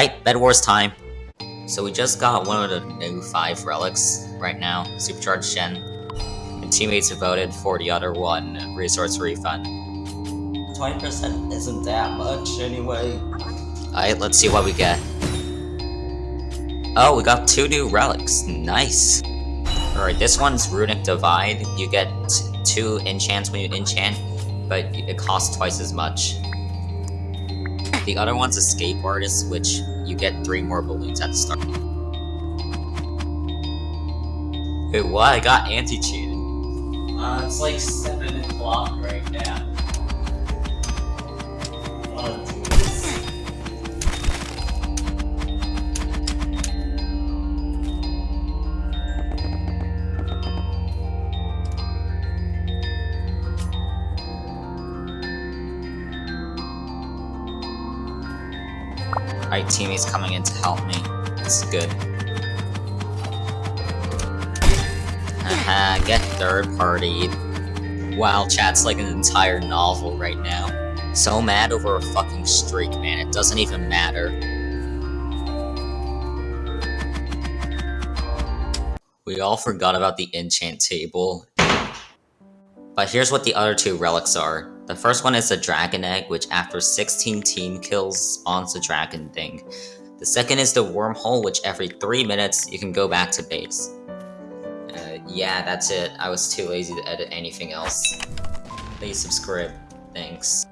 Alright, Bed Wars time. So we just got one of the new 5 relics right now, Supercharged Gen. And teammates have voted for the other one, Resource Refund. 20% isn't that much anyway. Alright, let's see what we get. Oh, we got two new relics. Nice. Alright, this one's Runic Divide. You get two enchants when you enchant, but it costs twice as much. The other one's Escape Artist, which you get three more balloons at the start. Wait, what? I got anti-cheated. Uh, it's like 7 o'clock right now. Alright, teammates coming in to help me. This is good. Haha, get third partied. Wow, chat's like an entire novel right now. So mad over a fucking streak, man. It doesn't even matter. We all forgot about the enchant table. But here's what the other two relics are. The first one is the Dragon Egg, which after 16 team kills spawns the dragon thing. The second is the Wormhole, which every 3 minutes you can go back to base. Uh, yeah, that's it. I was too lazy to edit anything else. Please subscribe. Thanks.